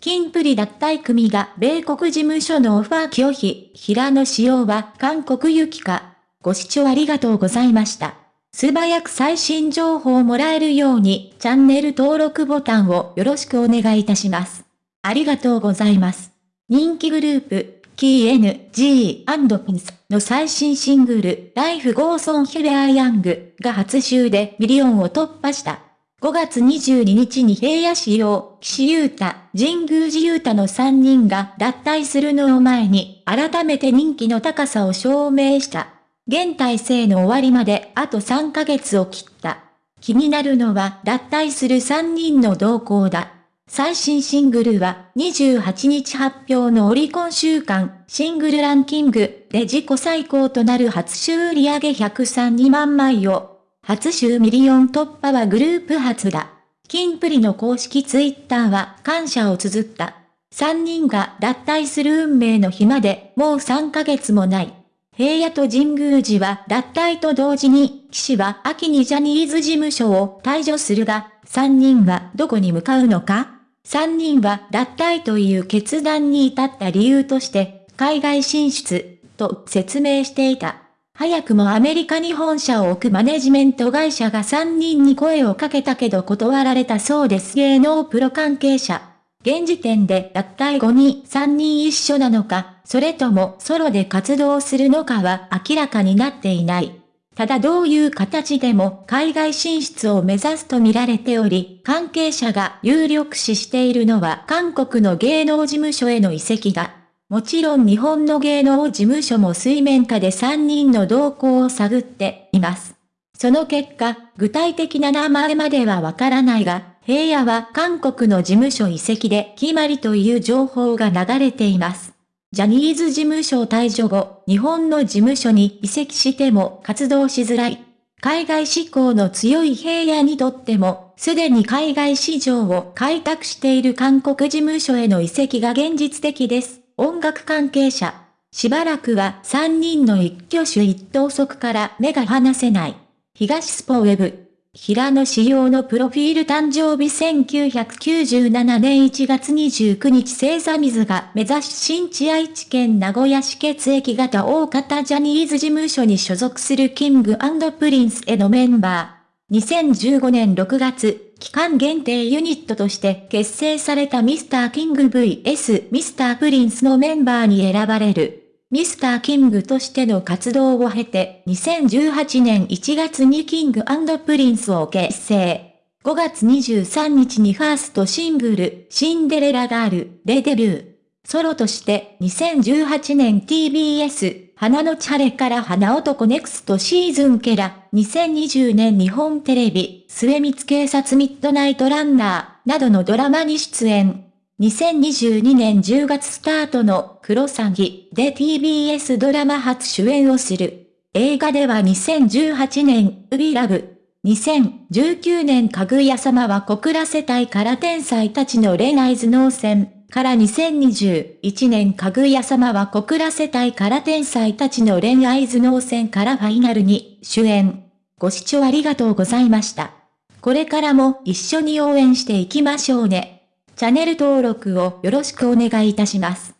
キンプリ脱退組が米国事務所のオファー拒否、平野紫耀は韓国行きか。ご視聴ありがとうございました。素早く最新情報をもらえるように、チャンネル登録ボタンをよろしくお願いいたします。ありがとうございます。人気グループ、 King & Prince の最新シングル、Life Goes On We are Young が初週でミリオンを突破した。5月22日に平野市用、岸優太、神宮寺優太の3人が脱退するのを前に、改めて人気の高さを証明した。現体制の終わりまであと3ヶ月を切った。気になるのは脱退する3人の動向だ。最新シングルは28日発表のオリコン週間シングルランキングで自己最高となる初週売上102万枚を初週ミリオン突破はグループ初だ。キンプリの公式ツイッターは感謝を綴った。3人が脱退する運命の日までもう3ヶ月もない。平野と神宮寺は脱退と同時に、岸は秋にジャニーズ事務所を退所するが、3人はどこに向かうのか ?3 人は脱退という決断に至った理由として、海外進出、と説明していた。早くもアメリカに本社を置くマネジメント会社が3人に声をかけたけど断られたそうです芸能プロ関係者。現時点で脱退後に3人一緒なのか、それともソロで活動するのかは明らかになっていない。ただどういう形でも海外進出を目指すと見られており、関係者が有力視しているのは韓国の芸能事務所への移籍だ。もちろん日本の芸能事務所も水面下で3人の動向を探っています。その結果、具体的な名前まではわからないが、平野は韓国の事務所移籍で決まりという情報が流れています。ジャニーズ事務所退場後、日本の事務所に移籍しても活動しづらい。海外志向の強い平野にとっても、すでに海外市場を開拓している韓国事務所への移籍が現実的です。音楽関係者。しばらくは3人の一挙手一投足から目が離せない。東スポウェブ。平野紫耀のプロフィール誕生日1997年1月29日星座水瓶座出身地愛知県名古屋市血液型大方ジャニーズ事務所に所属する King & Prince へのメンバー。2015年6月、期間限定ユニットとして結成されたミスターキング VS ミスタープリンスのメンバーに選ばれる。Mr.King としての活動を経て、2018年1月に King & Prince を結成。5月23日にファーストシングル、シンデレラガールでデビュー。ソロとして2018年 TBS 花のチャレから花男 Next Season、2020年日本テレビ、未満警察ミッドナイトランナー、などのドラマに出演。2022年10月スタートのクロサギで TBS ドラマ初主演をする。映画では2018年、ウビラブ。2019年かぐや様は小倉世帯から天才たちの恋愛頭脳戦。から2021年かぐや様は小倉世帯から天才たちの恋愛頭脳戦からファイナルに主演。ご視聴ありがとうございました。これからも一緒に応援していきましょうね。チャンネル登録をよろしくお願いいたします。